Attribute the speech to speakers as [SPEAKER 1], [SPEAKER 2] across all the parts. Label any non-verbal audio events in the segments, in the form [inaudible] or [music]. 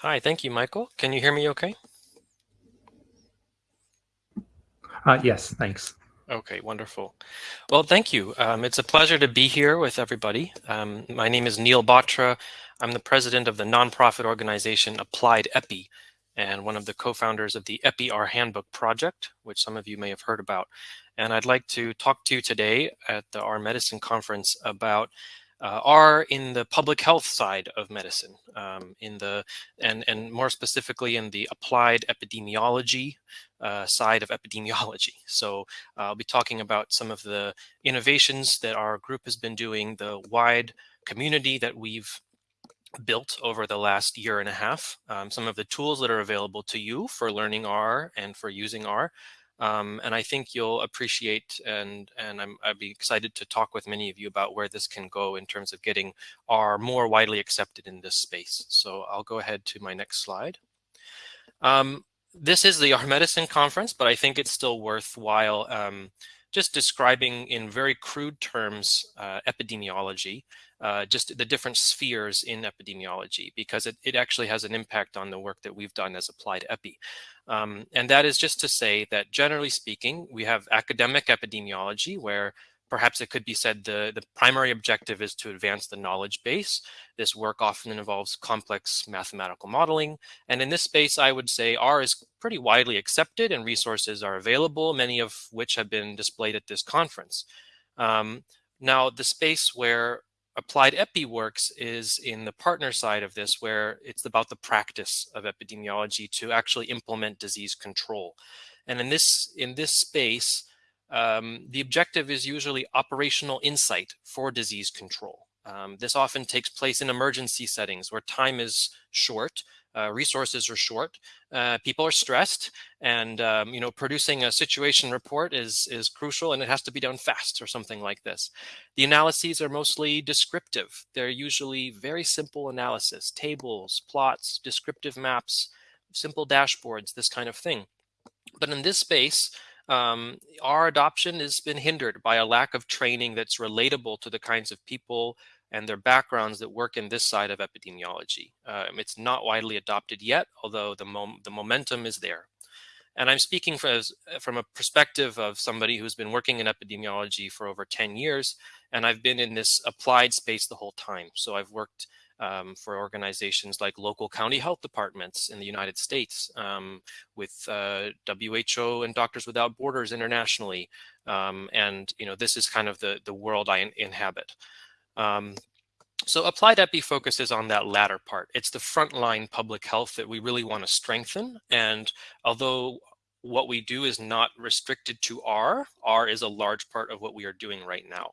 [SPEAKER 1] Hi, thank you, Michael. Can you hear me okay?
[SPEAKER 2] Uh, yes, thanks.
[SPEAKER 1] Okay, wonderful. Well, thank you. Um, it's a pleasure to be here with everybody. Um, my name is Neil Batra. I'm the president of the nonprofit organization Applied EPI and one of the co-founders of the EPI-R Handbook project, which some of you may have heard about. And I'd like to talk to you today at the R Medicine conference about uh, R in the public health side of medicine, um, in the and and more specifically in the applied epidemiology uh, side of epidemiology. [laughs] So uh, I'll be talking about some of the innovations that our group has been doing, the wide community that we've built over the last year and a half, um, some of the tools that are available to you for learning R and for using R, um, and I think you'll appreciate and and I'm, I'd be excited to talk with many of you about where this can go in terms of getting R more widely accepted in this space. So I'll go ahead to my next slide. Um, this is the R Medicine conference, but I think it's still worthwhile um, just describing in very crude terms uh, epidemiology, uh, just the different spheres in epidemiology, because it, it actually has an impact on the work that we've done as applied epi. Um, and that is just to say that generally speaking, we have academic epidemiology where perhaps it could be said the, the primary objective is to advance the knowledge base. This work often involves complex mathematical modeling. And in this space, I would say R is pretty widely accepted and resources are available, many of which have been displayed at this conference. Um, now, the space where applied epi works is in the partner side of this, where it's about the practice of epidemiology to actually implement disease control. And in this, in this space, um, the objective is usually operational insight for disease control. Um, this often takes place in emergency settings where time is short uh, resources are short, uh, people are stressed, and um, you know producing a situation report is is crucial, and it has to be done fast or something like this. The analyses are mostly descriptive. They're usually very simple analysis, tables, plots, descriptive maps, simple dashboards, this kind of thing. But in this space, um, our adoption has been hindered by a lack of training that's relatable to the kinds of people and their backgrounds that work in this side of epidemiology. Um, it's not widely adopted yet, although the, mom the momentum is there. And I'm speaking from, from a perspective of somebody who's been working in epidemiology for over 10 years, and I've been in this applied space the whole time. So I've worked um, for organizations like local county health departments in the United States, um, with uh, WHO and Doctors Without Borders internationally. Um, and, you know, this is kind of the, the world I in inhabit. Um, so applied epi focuses on that latter part. It's the frontline public health that we really want to strengthen. And although what we do is not restricted to R, R is a large part of what we are doing right now.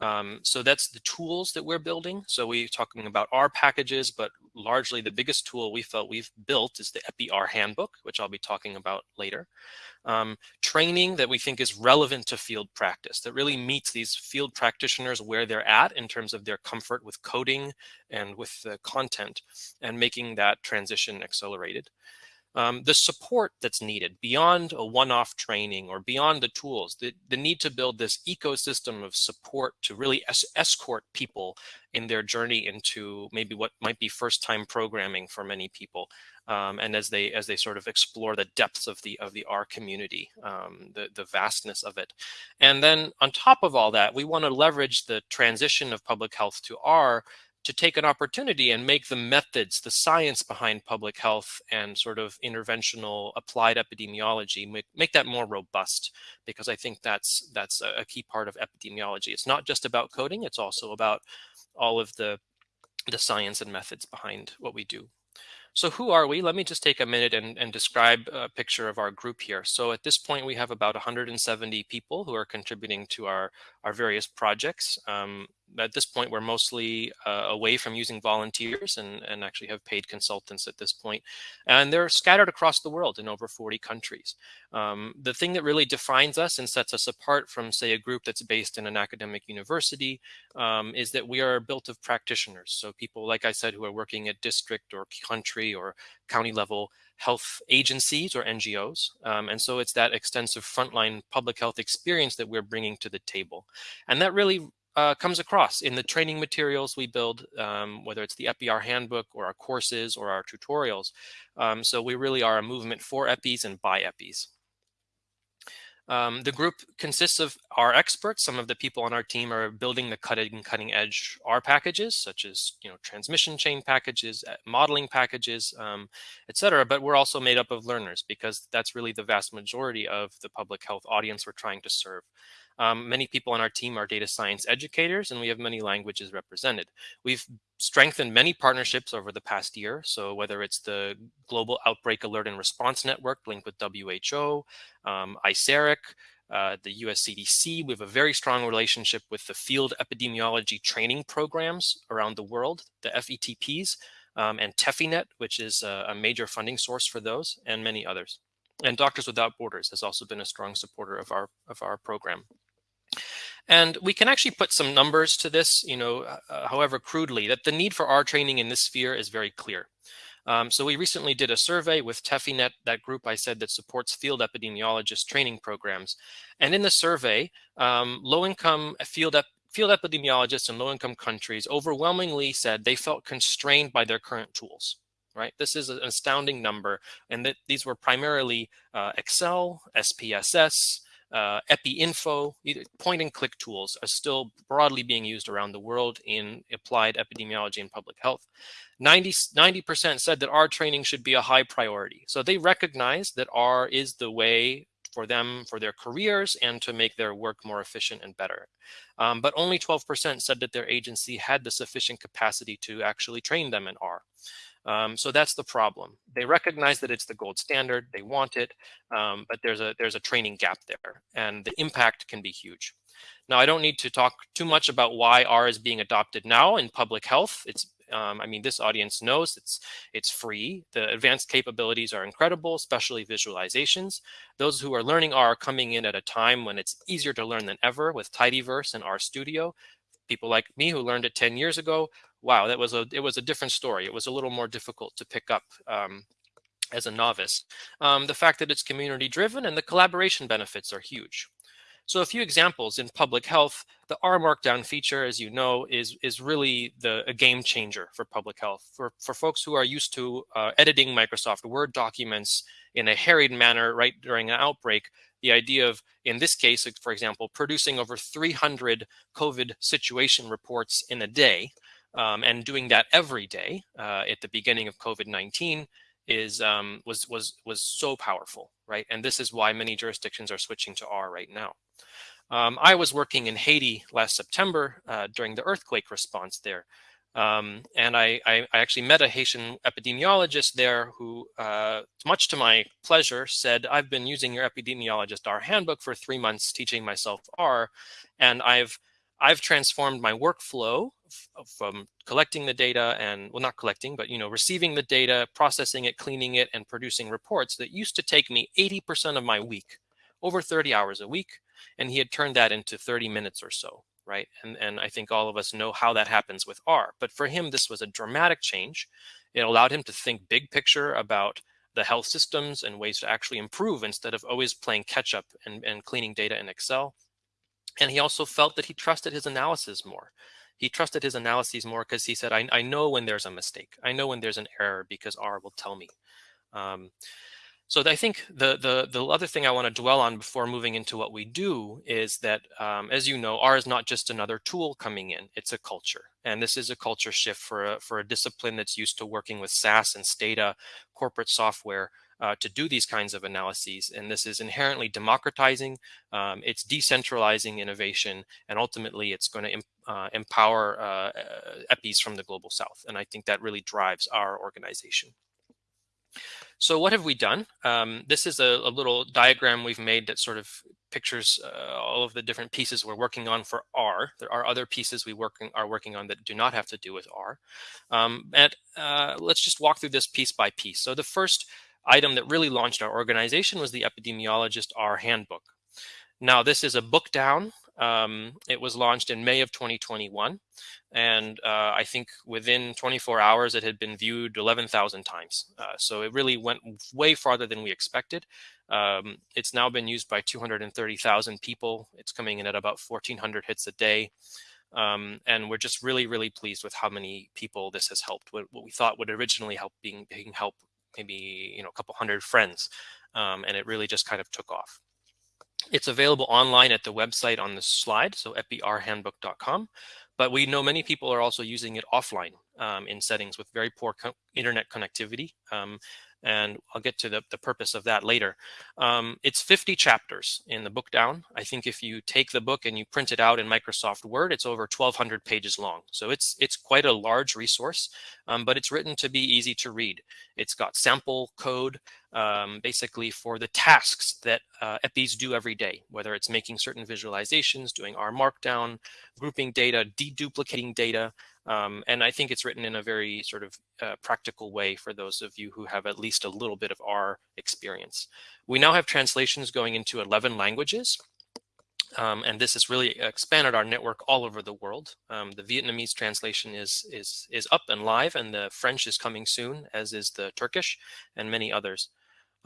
[SPEAKER 1] Um, so that's the tools that we're building. So we're talking about R packages, but largely the biggest tool we felt we've built is the EPI-R handbook, which I'll be talking about later. Um, training that we think is relevant to field practice, that really meets these field practitioners where they're at in terms of their comfort with coding and with the content and making that transition accelerated um, the support that's needed beyond a one-off training or beyond the tools, the, the need to build this ecosystem of support to really es escort people in their journey into maybe what might be first-time programming for many people. Um, and as they as they sort of explore the depths of the of the R community, um, the the vastness of it, and then on top of all that, we want to leverage the transition of public health to R to take an opportunity and make the methods, the science behind public health and sort of interventional applied epidemiology, make, make that more robust, because I think that's that's a, key part of epidemiology. It's not just about coding, it's also about all of the, the science and methods behind what we do. So who are we? Let me just take a minute and, and describe a picture of our group here. So at this point, we have about 170 people who are contributing to our, our various projects. Um, at this point, we're mostly uh, away from using volunteers and, and actually have paid consultants at this point. And they're scattered across the world in over 40 countries. Um, the thing that really defines us and sets us apart from, say, a group that's based in an academic university um, is that we are built of practitioners. So people, like I said, who are working at district or country or county level health agencies or NGOs. Um, and so it's that extensive frontline public health experience that we're bringing to the table. And that really uh, comes across in the training materials we build, um, whether it's the EPI handbook or our courses or our tutorials. Um, so we really are a movement for EPIs and by EPIs. Um, the group consists of our experts. Some of the people on our team are building the cutting cutting edge R packages, such as you know transmission chain packages, uh, modeling packages, um, etc. But we're also made up of learners because that's really the vast majority of the public health audience we're trying to serve. Um, many people on our team are data science educators, and we have many languages represented. We've strengthened many partnerships over the past year. So whether it's the Global Outbreak Alert and Response Network linked with WHO, um, ICERIC, uh, the US CDC, we have a very strong relationship with the field epidemiology training programs around the world, the FETPs, um, and TEPHINET, which is a, a major funding source for those, and many others. And Doctors Without Borders has also been a strong supporter of our of our program. And we can actually put some numbers to this, you know, uh, uh, however crudely, that the need for R training in this sphere is very clear. Um, so we recently did a survey with TEPHINET, that group I said that supports field epidemiologist training programs. And in the survey, um, low-income field, ep field epidemiologists in low-income countries overwhelmingly said they felt constrained by their current tools right? This is an astounding number, and that these were primarily uh, Excel, SPSS, uh, EpiInfo, point and click tools are still broadly being used around the world in applied epidemiology and public health. 90, percent said that R training should be a high priority. So they recognize that R is the way for them for their careers and to make their work more efficient and better. Um, but only 12% said that their agency had the sufficient capacity to actually train them in R. Um, so that's the problem. They recognize that it's the gold standard, they want it, um, but there's a there's a training gap there, and the impact can be huge. Now, I don't need to talk too much about why R is being adopted now in public health. It's um, I mean, this audience knows it's it's free. The advanced capabilities are incredible, especially visualizations. Those who are learning R are coming in at a time when it's easier to learn than ever with Tidyverse and RStudio. People like me who learned it 10 years ago wow, that was a it was a different story. It was a little more difficult to pick up um, as a novice. Um, the fact that it's community driven and the collaboration benefits are huge. So a few examples in public health, the R Markdown feature, as you know, is is really the a game changer for public health. For for folks who are used to uh, editing Microsoft Word documents in a harried manner right during an outbreak, the idea of, in this case, for example, producing over 300 COVID situation reports in a day um, and doing that every day uh, at the beginning of COVID-19 is um, was was was so powerful, right? And this is why many jurisdictions are switching to R right now. Um, I was working in Haiti last September uh, during the earthquake response there. Um, and I, I, I, actually met a Haitian epidemiologist there who, uh, much to my pleasure, said, I've been using your epidemiologist R handbook for three months teaching myself R, and I've I've transformed my workflow from collecting the data and well not collecting but you know receiving the data processing it cleaning it and producing reports that used to take me 80% of my week over 30 hours a week and he had turned that into 30 minutes or so right and and i think all of us know how that happens with r but for him this was a dramatic change it allowed him to think big picture about the health systems and ways to actually improve instead of always playing catch up and, and cleaning data in excel and he also felt that he trusted his analysis more. He trusted his analyses more because he said, I, I, know when there's a mistake. I know when there's an error because R will tell me. Um, so I think the, the, the other thing I want to dwell on before moving into what we do is that, um, as you know, R is not just another tool coming in, it's a culture. And this is a culture shift for a, for a discipline that's used to working with SAS and Stata corporate software uh, to do these kinds of analyses. And this is inherently democratizing, um, it's decentralizing innovation, and ultimately it's going to uh, empower uh, EPIs from the global south. And I think that really drives our organization. So what have we done? Um, this is a, a, little diagram we've made that sort of pictures uh, all of the different pieces we're working on for R. There are other pieces we working are working on that do not have to do with R. Um, and uh, let's just walk through this piece by piece. So the first item that really launched our organization was the Epidemiologist R Handbook. Now, this is a bookdown. Um, it was launched in May of 2021. And uh, I think within 24 hours, it had been viewed 11,000 times. Uh, so it really went way farther than we expected. Um, it's now been used by 230,000 people. It's coming in at about 1,400 hits a day. Um, and we're just really, really pleased with how many people this has helped. What, what we thought would originally help being, being help maybe you know a couple hundred friends, um, and it really just kind of took off. It's available online at the website on the slide, so epirhandbook.com. But we know many people are also using it offline um, in settings with very poor co internet connectivity. Um, and I'll get to the, the purpose of that later. Um, it's 50 chapters in the bookdown. I think if you take the book and you print it out in Microsoft Word, it's over 1,200 pages long. So it's it's quite a large resource, um, but it's written to be easy to read. It's got sample code um, basically for the tasks that uh, EPIs do every day, whether it's making certain visualizations, doing R Markdown, grouping data, deduplicating data, um, and I think it's written in a very sort of uh, practical way for those of you who have at least a little bit of R experience. We now have translations going into 11 languages. Um, and this has really expanded our network all over the world. Um, the Vietnamese translation is, is, is up and live, and the French is coming soon, as is the Turkish and many others.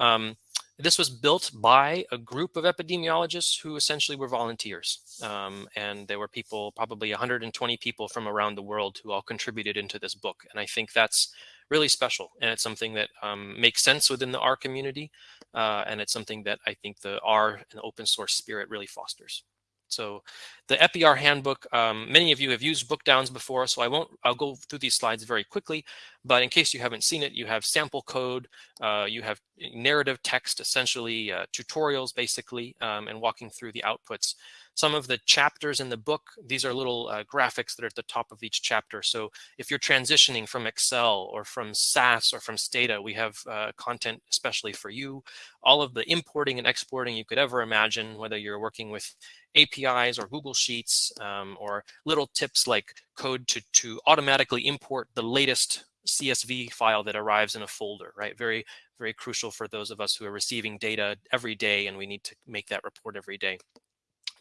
[SPEAKER 1] Um, this was built by a group of epidemiologists who essentially were volunteers. Um, and there were people, probably 120 people from around the world who all contributed into this book. And I think that's really special. And it's something that um, makes sense within the R community. Uh, and it's something that I think the R and open source spirit really fosters. So the EPIR handbook, um, many of you have used bookdowns before, so I won't, I'll go through these slides very quickly, but in case you haven't seen it, you have sample code, uh, you have narrative text, essentially uh, tutorials basically, um, and walking through the outputs. Some of the chapters in the book, these are little uh, graphics that are at the top of each chapter. So if you're transitioning from Excel or from SAS or from Stata, we have uh, content especially for you. All of the importing and exporting you could ever imagine, whether you're working with APIs or Google Sheets um, or little tips like code to, to automatically import the latest CSV file that arrives in a folder, right? Very, very crucial for those of us who are receiving data every day and we need to make that report every day.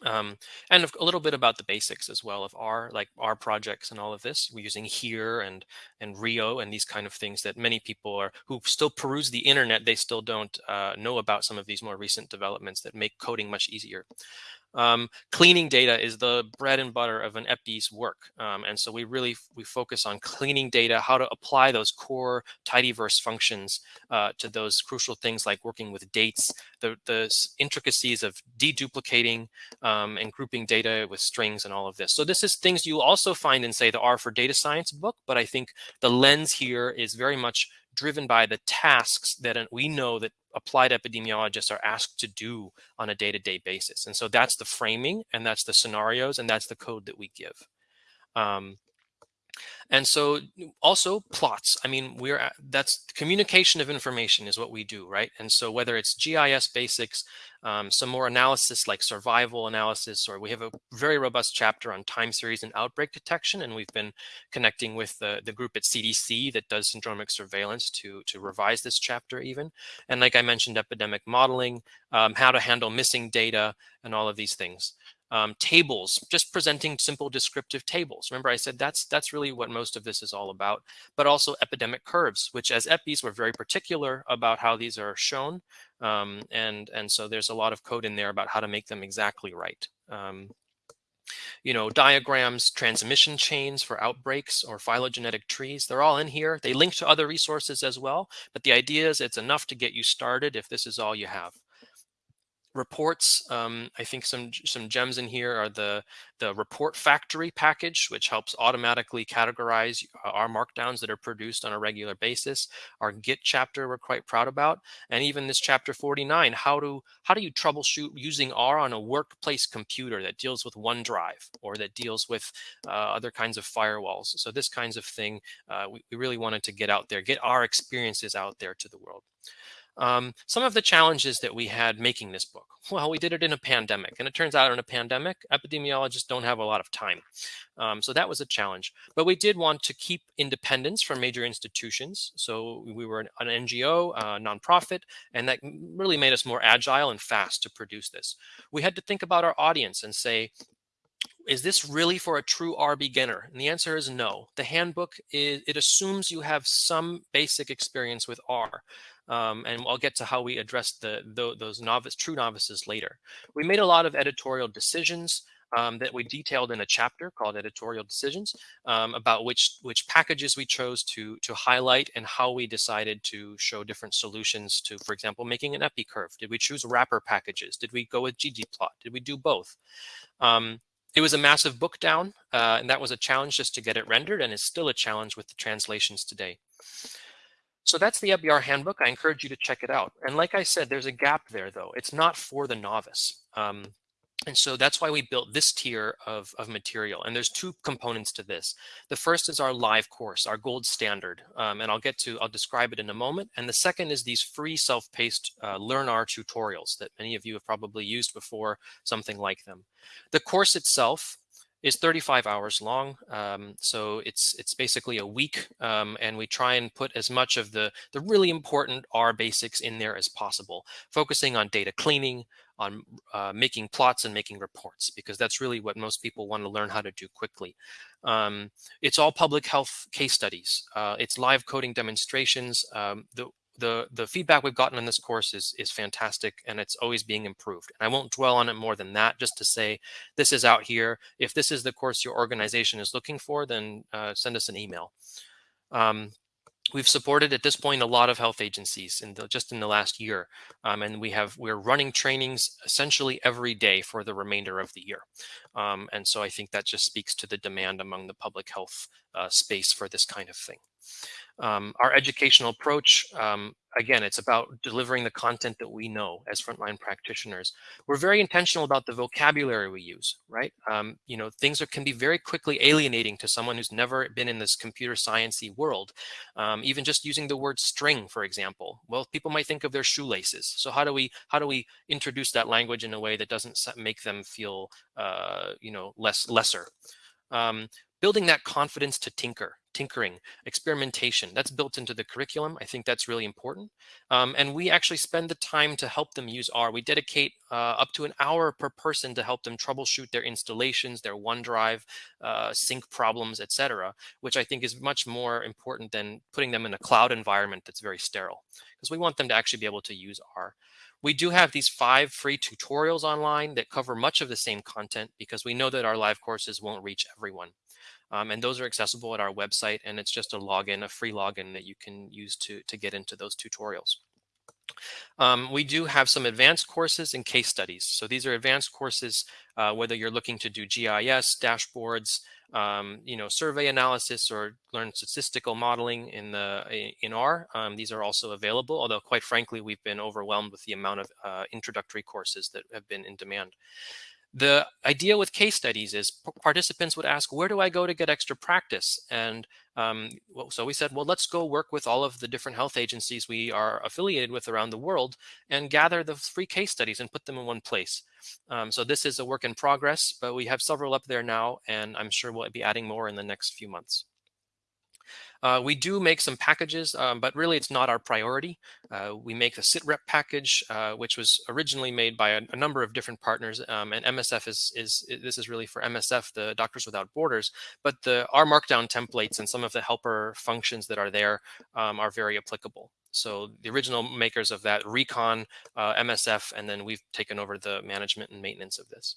[SPEAKER 1] Um, and a little bit about the basics as well of R, like R projects and all of this. We're using here and and Rio and these kind of things that many people are who still peruse the internet. They still don't uh, know about some of these more recent developments that make coding much easier. Um, cleaning data is the bread and butter of an EPI's work. Um, and so we really, we focus on cleaning data, how to apply those core tidyverse functions uh, to those crucial things like working with dates, the, the intricacies of deduplicating um, and grouping data with strings and all of this. So this is things you also find in say the R for data science book, but I think the lens here is very much driven by the tasks that we know that applied epidemiologists are asked to do on a day-to-day -day basis. And so that's the framing and that's the scenarios and that's the code that we give. Um, and so also plots. I mean, we're that's communication of information is what we do, right? And so whether it's GIS basics, um, some more analysis like survival analysis, or we have a very robust chapter on time series and outbreak detection. And we've been connecting with the, the group at CDC that does syndromic surveillance to, to revise this chapter even. And like I mentioned, epidemic modeling, um, how to handle missing data and all of these things um, tables, just presenting simple descriptive tables. Remember, I said that's that's really what most of this is all about, but also epidemic curves, which as EPIs, we're very particular about how these are shown. Um, and, and so there's a lot of code in there about how to make them exactly right. Um, you know, diagrams, transmission chains for outbreaks or phylogenetic trees, they're all in here. They link to other resources as well, but the idea is it's enough to get you started if this is all you have reports. Um, I think some some gems in here are the the report factory package, which helps automatically categorize R markdowns that are produced on a regular basis. Our Git chapter we're quite proud about, and even this chapter 49, how do how do you troubleshoot using R on a workplace computer that deals with OneDrive or that deals with uh, other kinds of firewalls. So this kinds of thing, uh, we, we really wanted to get out there, get our experiences out there to the world. Um, some of the challenges that we had making this book. [laughs] Well, we did it in a pandemic, and it turns out in a pandemic, epidemiologists don't have a lot of time. Um, so that was a challenge. But we did want to keep independence from major institutions. So we were an, an NGO, a nonprofit, and that really made us more agile and fast to produce this. We had to think about our audience and say, is this really for a true R beginner? And the answer is no. The handbook, is, it assumes you have some basic experience with R. Um, and I'll get to how we address the, the, those novice, true novices later. We made a lot of editorial decisions um, that we detailed in a chapter called editorial decisions um, about which which packages we chose to to highlight and how we decided to show different solutions to, for example, making an epi curve. Did we choose wrapper packages? Did we go with ggplot? Did we do both? Um, it was a massive bookdown, uh, and that was a challenge just to get it rendered, and is still a challenge with the translations today. So that's the EPIR handbook. I encourage you to check it out. And like I said, there's a gap there, though. It's not for the novice. Um, and so that's why we built this tier of, of material. And there's two components to this. The first is our live course, our gold standard. Um, and I'll get to, I'll describe it in a moment. And the second is these free self-paced uh, LearnR tutorials that many of you have probably used before, something like them. The course itself is 35 hours long. Um, so it's it's basically a week, um, and we try and put as much of the the really important R basics in there as possible, focusing on data cleaning, on uh, making plots and making reports, because that's really what most people want to learn how to do quickly. Um, it's all public health case studies. Uh, it's live coding demonstrations. Um, the the the feedback we've gotten on this course is is fantastic and it's always being improved and i won't dwell on it more than that just to say this is out here if this is the course your organization is looking for then uh, send us an email um, we've supported at this point a lot of health agencies in the, just in the last year um, and we have we're running trainings essentially every day for the remainder of the year. Um, and so i think that just speaks to the demand among the public health uh, space for this kind of thing um, our educational approach, um, again, it's about delivering the content that we know as frontline practitioners. We're very intentional about the vocabulary we use, right? Um, you know, things are, can be very quickly alienating to someone who's never been in this computer sciencey world. Um, even just using the word string, for example. Well, people might think of their shoelaces. So how do we how do we introduce that language in a way that doesn't make them feel, uh, you know, less lesser? Um, building that confidence to tinker, tinkering, experimentation, that's built into the curriculum. I think that's really important. Um, and we actually spend the time to help them use R. We dedicate uh, up to an hour per person to help them troubleshoot their installations, their OneDrive, uh, sync problems, etc., which I think is much more important than putting them in a cloud environment that's very sterile, because we want them to actually be able to use R. We do have these five free tutorials online that cover much of the same content because we know that our live courses won't reach everyone. Um, and those are accessible at our website and it's just a login, a free login that you can use to, to get into those tutorials. Um, we do have some advanced courses and case studies. So these are advanced courses, uh, whether you're looking to do GIS, dashboards, um, you know, survey analysis or learn statistical modeling in the in R. Um, these are also available, although quite frankly, we've been overwhelmed with the amount of uh, introductory courses that have been in demand. The idea with case studies is participants would ask, where do I go to get extra practice? And um, so we said, well, let's go work with all of the different health agencies we are affiliated with around the world and gather the free case studies and put them in one place. Um, so this is a work in progress, but we have several up there now, and I'm sure we'll be adding more in the next few months. Uh, we do make some packages, um, but really it's not our priority. Uh, we make the SITREP package, uh, which was originally made by a, a number of different partners, um, and MSF is, is, this is really for MSF, the Doctors Without Borders, but the R Markdown templates and some of the helper functions that are there um, are very applicable. So the original makers of that, Recon, uh, MSF, and then we've taken over the management and maintenance of this.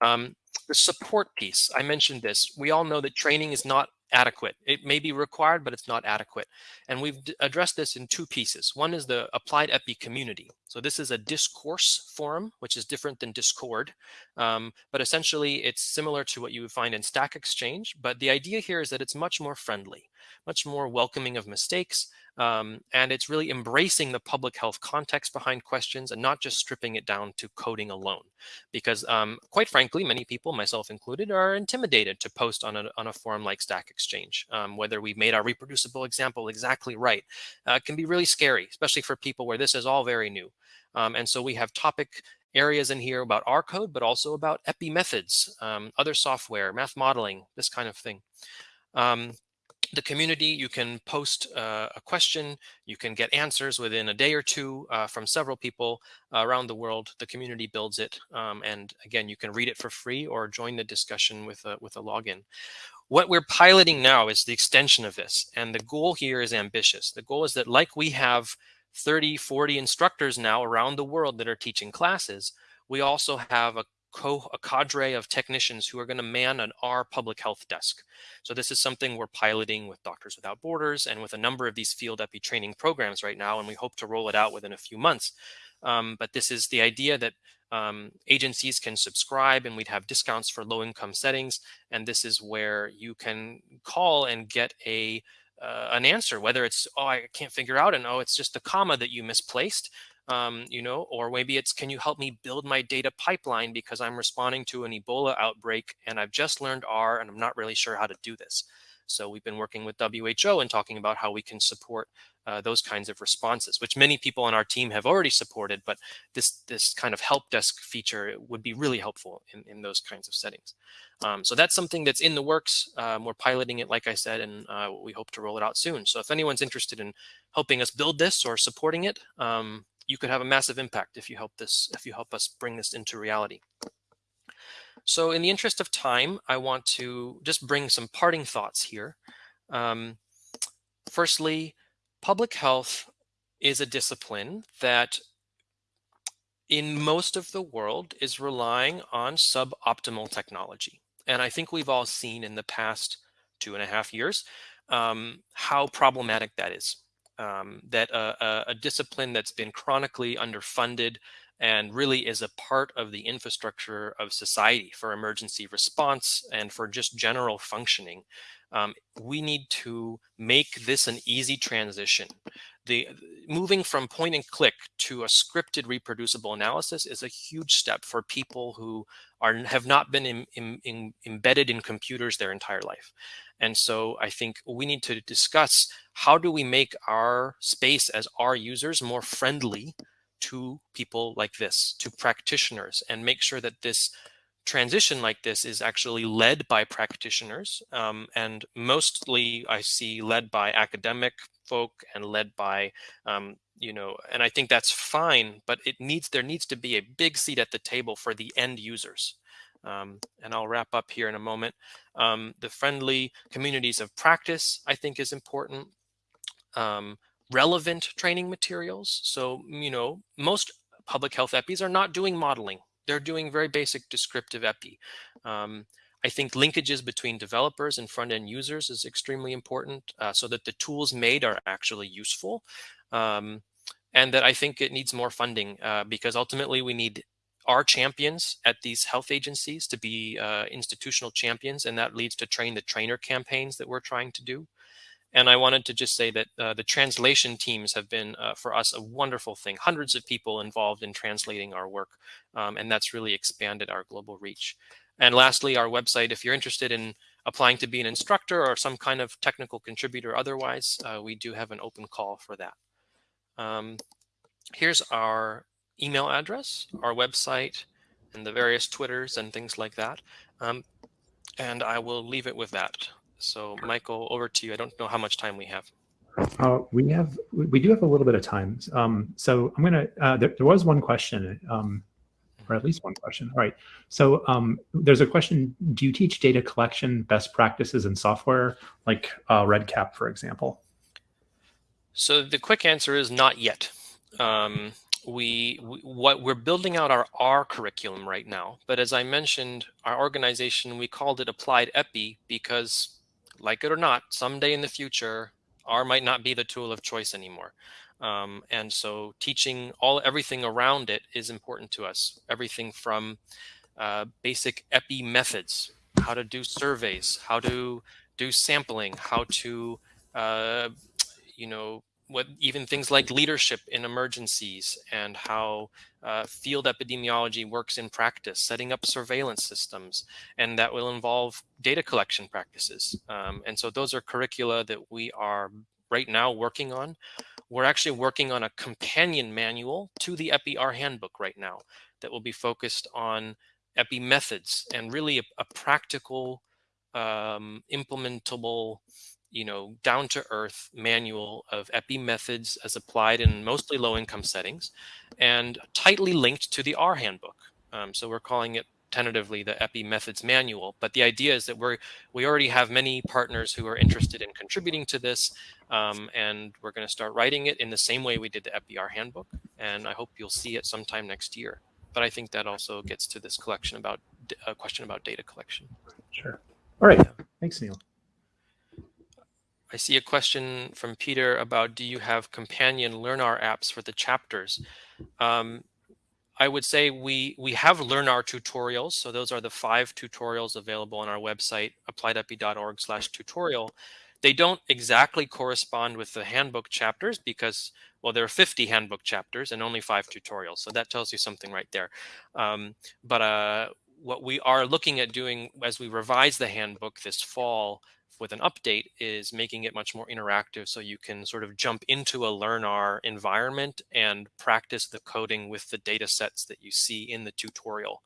[SPEAKER 1] Um, the support piece, I mentioned this. We all know that training is not adequate. It may be required, but it's not adequate. And we've addressed this in two pieces. One is the applied epi community. So this is a discourse forum, which is different than Discord. Um, but essentially, it's similar to what you would find in Stack Exchange. But the idea here is that it's much more friendly, much more welcoming of mistakes, um, and it's really embracing the public health context behind questions and not just stripping it down to coding alone. Because um, quite frankly, many people, myself included, are intimidated to post on a, on a forum like Stack Exchange. Um, whether we've made our reproducible example exactly right uh, can be really scary, especially for people where this is all very new. Um, and so we have topic areas in here about R code, but also about EPI methods, um, other software, math modeling, this kind of thing. The community, you can post uh, a question, you can get answers within a day or two uh, from several people around the world. The community builds it. Um, and again, you can read it for free or join the discussion with a, with a login. What we're piloting now is the extension of this. And the goal here is ambitious. The goal is that like we have 30, 40 instructors now around the world that are teaching classes, we also have a co a cadre of technicians who are going to man an R public health desk. So this is something we're piloting with Doctors Without Borders and with a number of these field epi training programs right now, and we hope to roll it out within a few months. Um, but this is the idea that um, agencies can subscribe and we'd have discounts for low income settings. And this is where you can call and get a uh, an answer, whether it's, oh, I can't figure out, and oh, it's just the comma that you misplaced, um, you know, or maybe it's, can you help me build my data pipeline because I'm responding to an Ebola outbreak and I've just learned R and I'm not really sure how to do this. So we've been working with WHO and talking about how we can support uh, those kinds of responses, which many people on our team have already supported, but this this kind of help desk feature would be really helpful in, in those kinds of settings. Um, so that's something that's in the works. Um, we're piloting it, like I said, and uh, we hope to roll it out soon. So if anyone's interested in helping us build this or supporting it, um, you could have a massive impact if you help this, if you help us bring this into reality. So in the interest of time, I want to just bring some parting thoughts here. Um, firstly, public health is a discipline that in most of the world is relying on suboptimal technology. And I think we've all seen in the past two and a half years um, how problematic that is. Um, that a, a, discipline that's been chronically underfunded and really is a part of the infrastructure of society for emergency response and for just general functioning. Um, we need to make this an easy transition. The moving from point and click to a scripted reproducible analysis is a huge step for people who are have not been in, in, in embedded in computers their entire life. And so I think we need to discuss how do we make our space as our users more friendly to people like this, to practitioners, and make sure that this transition like this is actually led by practitioners. Um, and mostly I see led by academic folk and led by, um, you know, and I think that's fine, but it needs, there needs to be a big seat at the table for the end users. Um, and I'll wrap up here in a moment. Um, the friendly communities of practice, I think is important. Um, relevant training materials. So, you know, most public health EPIs are not doing modeling. They're doing very basic descriptive EPI. Um, I think linkages between developers and front-end users is extremely important uh, so that the tools made are actually useful. Um, and that I think it needs more funding uh, because ultimately we need our champions at these health agencies to be uh, institutional champions, and that leads to train the trainer campaigns that we're trying to do. And I wanted to just say that uh, the translation teams have been, uh, for us, a wonderful thing. Hundreds of people involved in translating our work, um, and that's really expanded our global reach. And lastly, our website, if you're interested in applying to be an instructor or some kind of technical contributor otherwise, uh, we do have an open call for that. Um, here's our email address, our website, and the various Twitters and things like that. Um, and I will leave it with that. So Michael, over to you. I don't know how much time we have.
[SPEAKER 2] Uh, we have, we do have a little bit of time. Um, so I'm going to, uh, there, there, was one question, um, or at least one question. All right. So um, there's a question, do you teach data collection best practices in software like uh, REDCap, for example?
[SPEAKER 1] So the quick answer is not yet. Um, we, we, what we're building out our R curriculum right now. But as I mentioned, our organization, we called it Applied EPI because like it or not, someday in the future, R might not be the tool of choice anymore. Um, and so teaching all everything around it is important to us. Everything from uh, basic EPI methods, how to do surveys, how to do sampling, how to, uh, you know, what even things like leadership in emergencies and how uh, field epidemiology works in practice, setting up surveillance systems, and that will involve data collection practices. Um, and so those are curricula that we are right now working on. We're actually working on a companion manual to the EPI-R handbook right now that will be focused on EPI methods and really a, a practical, um, implementable you know, down to earth manual of EPI methods as applied in mostly low income settings and tightly linked to the R handbook. Um, so we're calling it tentatively the EPI methods manual. But the idea is that we're, we already have many partners who are interested in contributing to this. Um, and we're going to start writing it in the same way we did the EPI-R handbook. And I hope you'll see it sometime next year. but I think that also gets to this collection about a question about data collection.
[SPEAKER 2] Sure. All right. Thanks, Neil.
[SPEAKER 1] I see a question from Peter about do you have companion LearnR apps for the chapters? Um, I would say we we have LearnR tutorials. So those are the five tutorials available on our website, appliedepi.org slash tutorial. They don't exactly correspond with the handbook chapters because, well, there are 50 handbook chapters and only five tutorials. So that tells you something right there. Um, but uh, what we are looking at doing as we revise the handbook this fall with an update is making it much more interactive so you can sort of jump into a LearnR environment and practice the coding with the data sets that you see in the tutorial,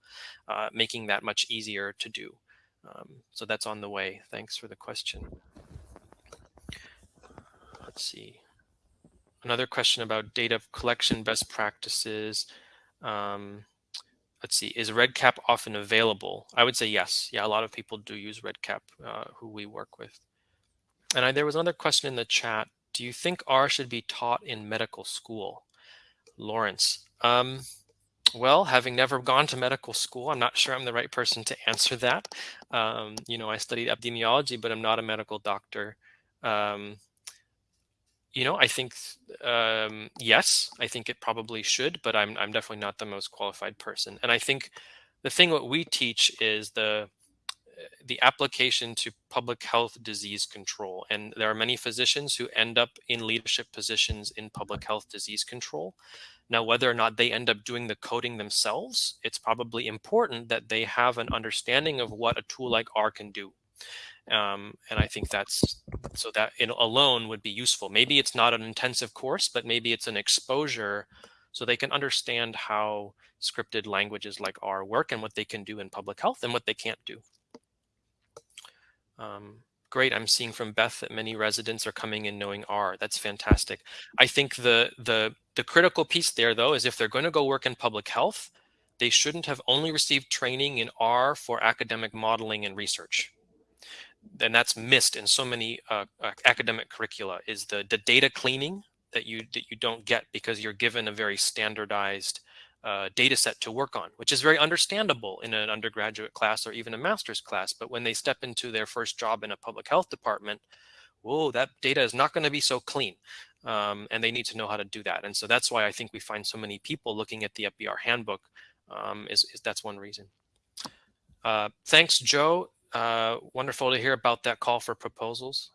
[SPEAKER 1] uh, making that much easier to do. Um, so that's on the way. Thanks for the question. Let's see. Another question about data collection best practices. Um, let's see, is REDCap often available? I would say yes. Yeah, a lot of people do use REDCap uh, who we work with. And I, there was another question in the chat. Do you think R should be taught in medical school? Lawrence. Um, well, having never gone to medical school, I'm not sure I'm the right person to answer that. Um, you know, I studied epidemiology, but I'm not a medical doctor. Um, you know, I think um, yes, I think it probably should, but I'm I'm definitely not the most qualified person. And I think the thing what we teach is the the application to public health disease control. And there are many physicians who end up in leadership positions in public health disease control. Now, whether or not they end up doing the coding themselves, it's probably important that they have an understanding of what a tool like R can do. Um, and I think that's so that alone would be useful. Maybe it's not an intensive course, but maybe it's an exposure so they can understand how scripted languages like R work and what they can do in public health and what they can't do. Um, great. I'm seeing from Beth that many residents are coming in knowing R. That's fantastic. I think the the the critical piece there though is if they're going to go work in public health, they shouldn't have only received training in R for academic modeling and research and that's missed in so many uh, uh, academic curricula is the the data cleaning that you that you don't get because you're given a very standardized uh, data set to work on, which is very understandable in an undergraduate class or even a master's class. But when they step into their first job in a public health department, whoa, that data is not going to be so clean. Um, and they need to know how to do that. And so that's why I think we find so many people looking at the EPIR handbook um, is, is that's one reason. Uh, thanks, Joe. Uh, wonderful to hear about that call for proposals.